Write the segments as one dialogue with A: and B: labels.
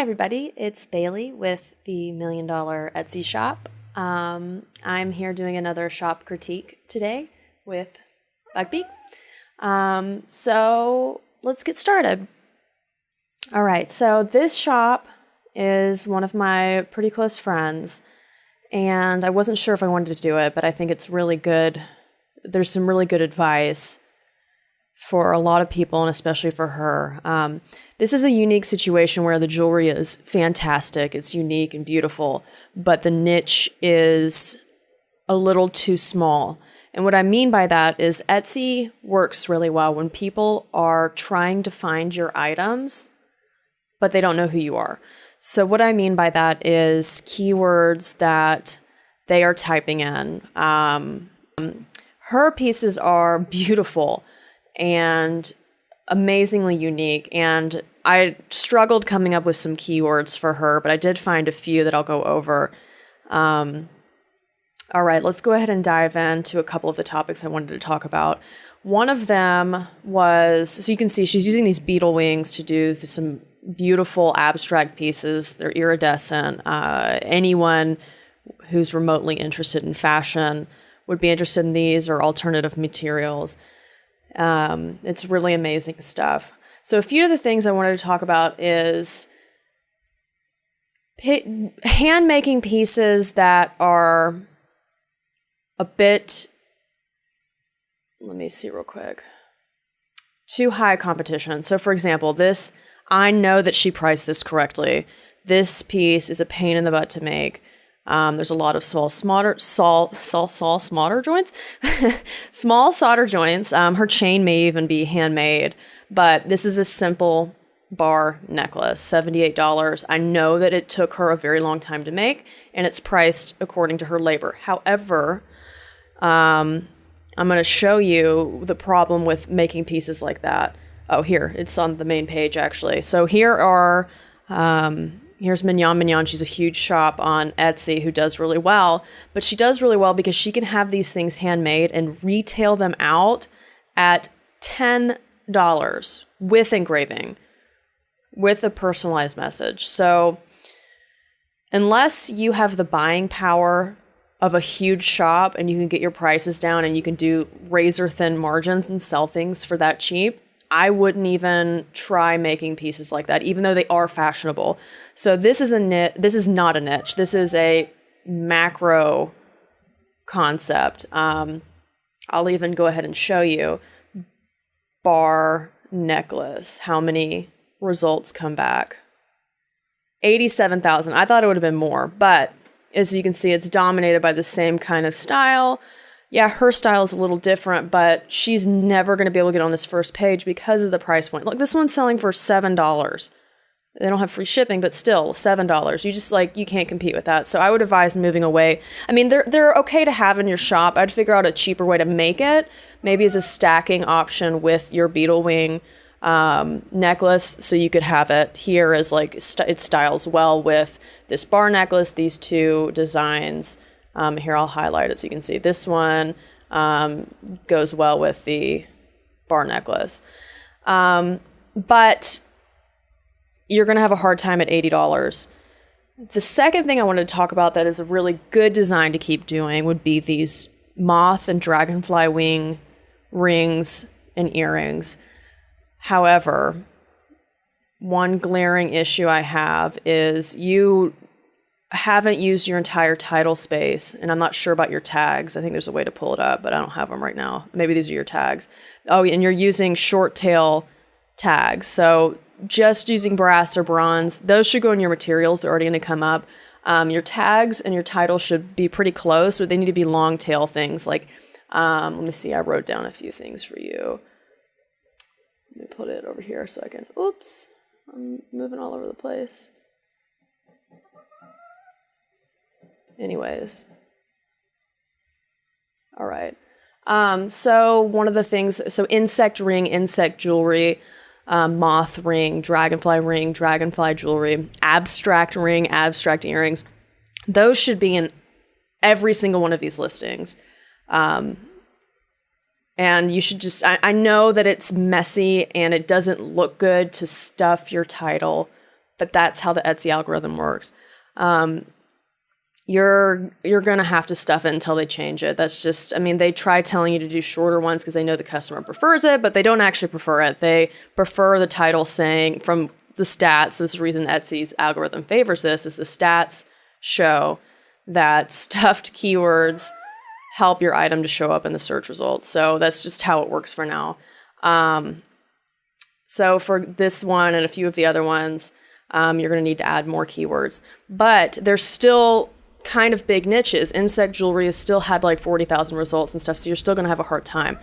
A: Everybody. It's Bailey with the Million Dollar Etsy Shop. Um, I'm here doing another shop critique today with Bugbee. Um, so let's get started. All right, so this shop is one of my pretty close friends, and I wasn't sure if I wanted to do it, but I think it's really good. There's some really good advice for a lot of people and especially for her. Um, this is a unique situation where the jewelry is fantastic, it's unique and beautiful, but the niche is a little too small. And what I mean by that is Etsy works really well when people are trying to find your items, but they don't know who you are. So, what I mean by that is keywords that they are typing in. Um, her pieces are beautiful and amazingly unique. And I struggled coming up with some keywords for her, but I did find a few that I'll go over. Um, all right, let's go ahead and dive into a couple of the topics I wanted to talk about. One of them was so you can see she's using these beetle wings to do some beautiful abstract pieces. They're iridescent. Uh, anyone who's remotely interested in fashion would be interested in these or alternative materials. Um, it's really amazing stuff. So, a few of the things I wanted to talk about is hand making pieces that are a bit, let me see real quick, too high competition. So, for example, this, I know that she priced this correctly. This piece is a pain in the butt to make. Um, there's a lot of small solder, sol, sol, sol, solder joints, small solder joints. Um, her chain may even be handmade, but this is a simple bar necklace, $78. I know that it took her a very long time to make, and it's priced according to her labor. However, um, I'm going to show you the problem with making pieces like that. Oh, here, it's on the main page actually. So here are um, Here's Mignon Mignon. She's a huge shop on Etsy who does really well, but she does really well because she can have these things handmade and retail them out at $10 with engraving, with a personalized message. So, unless you have the buying power of a huge shop and you can get your prices down and you can do razor thin margins and sell things for that cheap, I wouldn't even try making pieces like that, even though they are fashionable. So this is a niche. This is not a niche. This is a macro concept. Um, I'll even go ahead and show you bar necklace. How many results come back? 87,000. I thought it would have been more, but as you can see, it's dominated by the same kind of style yeah, her style is a little different, but she's never going to be able to get on this first page because of the price point. Look, this one's selling for $7. They don't have free shipping, but still $7. You just like you can't compete with that. So I would advise moving away. I mean, they're they're okay to have in your shop. I'd figure out a cheaper way to make it, maybe as a stacking option with your beetle wing um, necklace, so you could have it here as like st- it styles well with this bar necklace, these two designs. Um, here I'll highlight it so you can see. This one um, goes well with the bar necklace. Um, but you're going to have a hard time at $80. The second thing I wanted to talk about that is a really good design to keep doing would be these moth and dragonfly wing rings and earrings. However, one glaring issue I have is you haven't used your entire title space, and I'm not sure about your tags. I think there's a way to pull it up, but I don't have them right now. Maybe these are your tags. Oh, and you're using short tail tags. So just using brass or bronze, those should go in your materials. They're already going to come up. Um, your tags and your title should be pretty close, but they need to be long tail things. Like, um, let me see, I wrote down a few things for you. Let me put it over here so I can, oops, I'm moving all over the place. Anyways. All right. Um, so one of the things, so insect ring, insect jewelry, um, moth ring, dragonfly ring, dragonfly jewelry, abstract ring, abstract earrings. Those should be in every single one of these listings. Um, and you should just, I, I know that it's messy and it doesn't look good to stuff your title but that's how the Etsy algorithm works. Um, you're you're gonna have to stuff it until they change it. That's just I mean they try telling you to do shorter ones because they know the customer prefers it, but they don't actually prefer it. They prefer the title saying from the stats. This is the reason Etsy's algorithm favors this is the stats show that stuffed keywords help your item to show up in the search results. So that's just how it works for now. Um, so for this one and a few of the other ones, um, you're going to need to add more keywords. But there's still kind of big niches. Insect jewelry has still had like 40,000 results and stuff, so you're still going to have a hard time.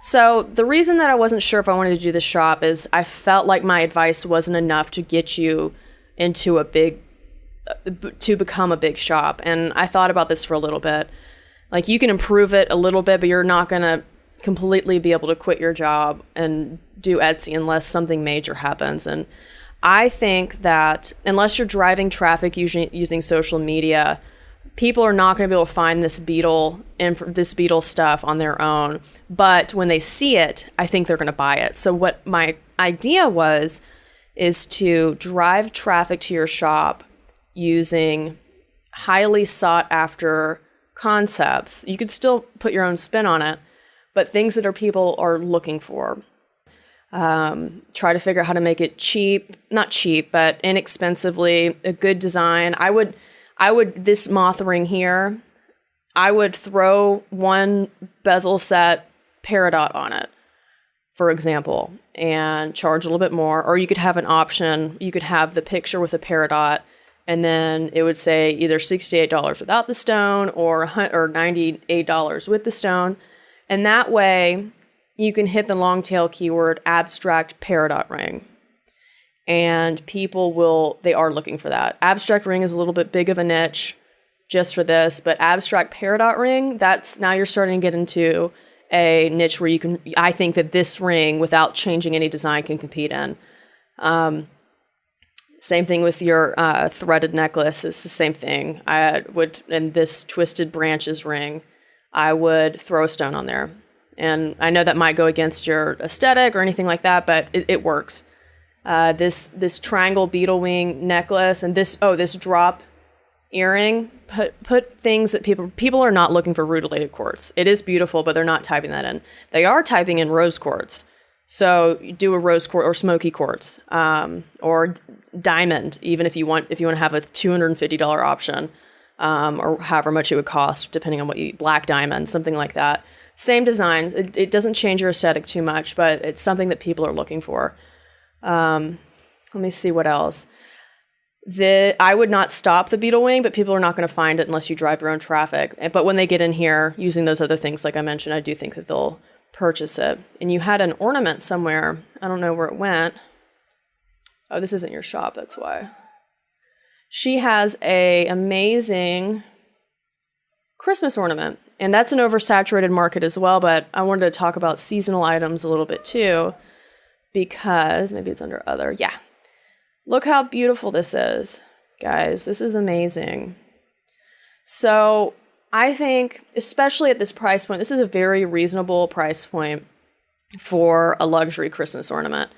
A: So the reason that I wasn't sure if I wanted to do the shop is I felt like my advice wasn't enough to get you into a big to become a big shop. And I thought about this for a little bit. Like you can improve it a little bit, but you're not going to completely be able to quit your job and do Etsy unless something major happens. And I think that unless you're driving traffic using using social media, people are not going to be able to find this beetle and this beetle stuff on their own. But when they see it, I think they're going to buy it. So what my idea was is to drive traffic to your shop using highly sought after concepts. You could still put your own spin on it, but things that are people are looking for. Um, try to figure out how to make it cheap, not cheap, but inexpensively, a good design. I would I would this moth ring here, I would throw one bezel set peridot on it, for example, and charge a little bit more. Or you could have an option. You could have the picture with a peridot, and then it would say either sixty-eight dollars without the stone or or ninety-eight dollars with the stone, and that way you can hit the long tail keyword abstract peridot ring and people will they are looking for that. Abstract ring is a little bit big of a niche just for this, but abstract peridot ring, that's now you're starting to get into a niche where you can I think that this ring without changing any design can compete in. Um, same thing with your uh, threaded necklace. It's the same thing. I would, in this twisted branches ring, I would throw a stone on there. And I know that might go against your aesthetic or anything like that, but it, it works uh, this this triangle beetle wing necklace and this oh this drop earring. Put put things that people people are not looking for rutilated quartz. It is beautiful but they're not typing that in. They are typing in rose quartz. So do a rose quartz or smoky quartz um, or d- diamond even if you want if you want to have a $250 option um, or however much it would cost depending on what you black diamond something like that. Same design. It, it doesn't change your aesthetic too much but it's something that people are looking for um, let me see what else. The I would not stop the beetle wing, but people are not going to find it unless you drive your own traffic. But when they get in here using those other things, like I mentioned, I do think that they'll purchase it. And you had an ornament somewhere. I don't know where it went. Oh, this isn't your shop. That's why. She has a amazing Christmas ornament, and that's an oversaturated market as well. But I wanted to talk about seasonal items a little bit too because maybe it's under other. Yeah. Look how beautiful this is, guys. This is amazing. So I think, especially at this price point, this is a very reasonable price point for a luxury Christmas ornament.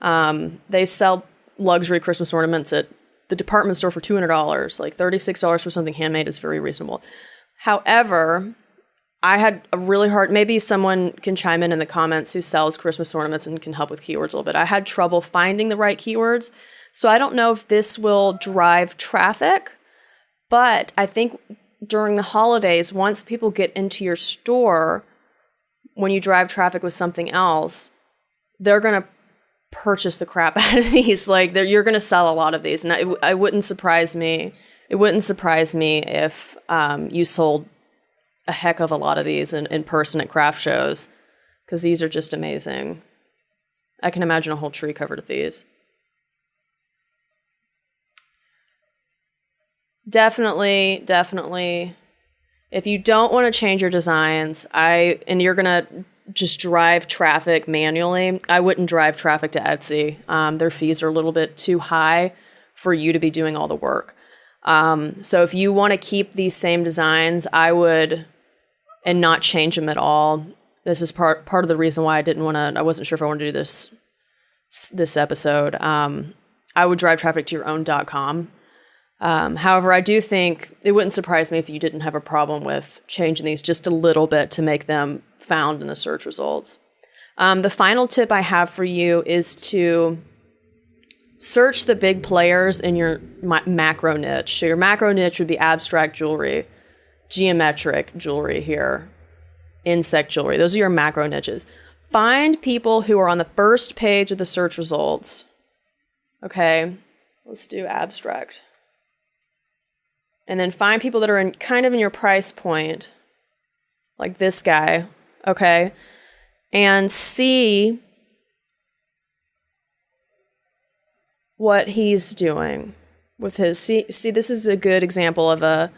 A: Um, they sell luxury Christmas ornaments at the department store for $200. Like $36 for something handmade is very reasonable. However, I had a really hard, maybe someone can chime in in the comments who sells Christmas ornaments and can help with keywords a little bit. I had trouble finding the right keywords. So I don't know if this will drive traffic, but I think during the holidays, once people get into your store, when you drive traffic with something else, they're going to purchase the crap out of these. Like you're going to sell a lot of these. And I, I wouldn't surprise me. It wouldn't surprise me if um, you sold a heck of a lot of these in, in person at craft shows because these are just amazing. I can imagine a whole tree covered with these. Definitely, definitely. If you don't want to change your designs, I and you're gonna just drive traffic manually, I wouldn't drive traffic to Etsy. Um, their fees are a little bit too high for you to be doing all the work. Um, so if you want to keep these same designs, I would and not change them at all. This is part part of the reason why I didn't want to. I wasn't sure if I wanted to do this this episode. Um, I would drive traffic to your own .com. Um, however, I do think it wouldn't surprise me if you didn't have a problem with changing these just a little bit to make them found in the search results. Um, the final tip I have for you is to search the big players in your macro niche. So your macro niche would be abstract jewelry, geometric jewelry here, insect jewelry. Those are your macro niches. Find people who are on the first page of the search results. Okay, let's do abstract. And then find people that are in kind of in your price point, like this guy, okay? And see what he's doing with his see see this is a good example of a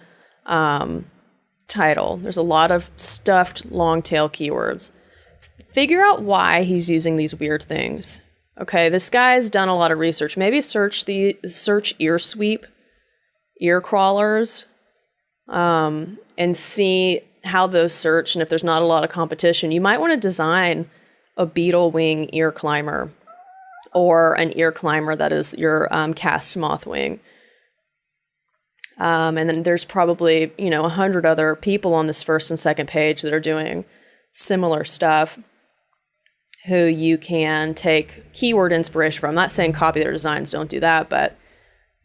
A: um, title. There's a lot of stuffed long tail keywords. Figure out why he's using these weird things. Okay, this guy's done a lot of research. Maybe search the search ear sweep, ear crawlers, um, and see how those search. And if there's not a lot of competition, you might want to design a beetle wing ear climber or an ear climber that is your um, cast moth wing. Um, and then there's probably, you know, a hundred other people on this first and second page that are doing similar stuff who you can take keyword inspiration from. I'm not saying copy their designs, don't do that, but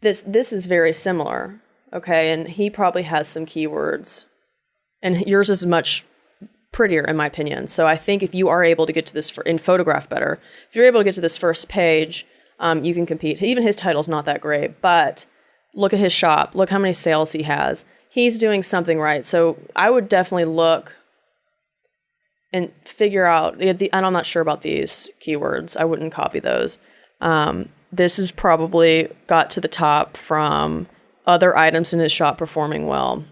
A: this this is very similar. Okay, and he probably has some keywords. And yours is much prettier in my opinion. So I think if you are able to get to this for, in photograph better, if you're able to get to this first page, um, you can compete. Even his title's not that great, but look at his shop. Look how many sales he has. He's doing something right. So I would definitely look and figure out. The, and I'm not sure about these keywords. I wouldn't copy those. Um, this is probably got to the top from other items in his shop performing well.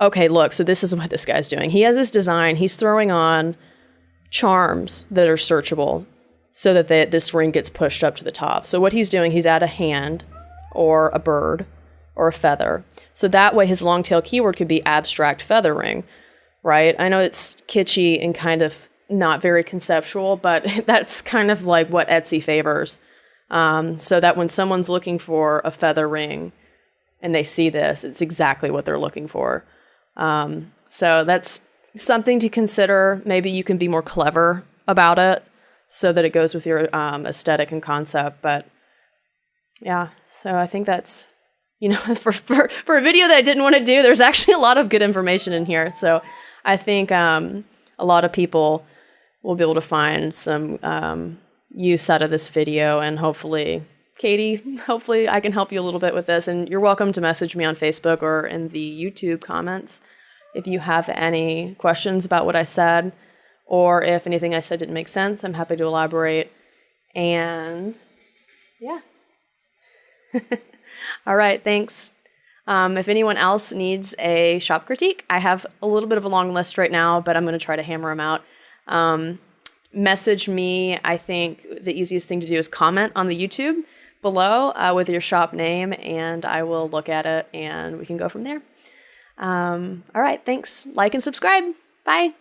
A: Okay, look, so this is what this guy's doing. He has this design. He's throwing on charms that are searchable so that they, this ring gets pushed up to the top. So what he's doing, he's at a hand or a bird or a feather. So that way his long tail keyword could be abstract feather ring, right? I know it's kitschy and kind of not very conceptual, but that's kind of like what Etsy favors. Um, so that when someone's looking for a feather ring and they see this, it's exactly what they're looking for. Um, so that's something to consider. Maybe you can be more clever about it so that it goes with your um, aesthetic and concept. But yeah, so I think that's, you know, for, for, for a video that I didn't want to do, there's actually a lot of good information in here. So I think um, a lot of people will be able to find some um, use out of this video and hopefully Katie, hopefully I can help you a little bit with this. And you're welcome to message me on Facebook or in the YouTube comments if you have any questions about what I said or if anything I said didn't make sense. I'm happy to elaborate. And yeah. All right, thanks. Um, if anyone else needs a shop critique, I have a little bit of a long list right now, but I'm going to try to hammer them out. Um, message me. I think the easiest thing to do is comment on the YouTube below uh, with your shop name, and I will look at it and we can go from there. Um, all right, thanks. Like and subscribe. Bye.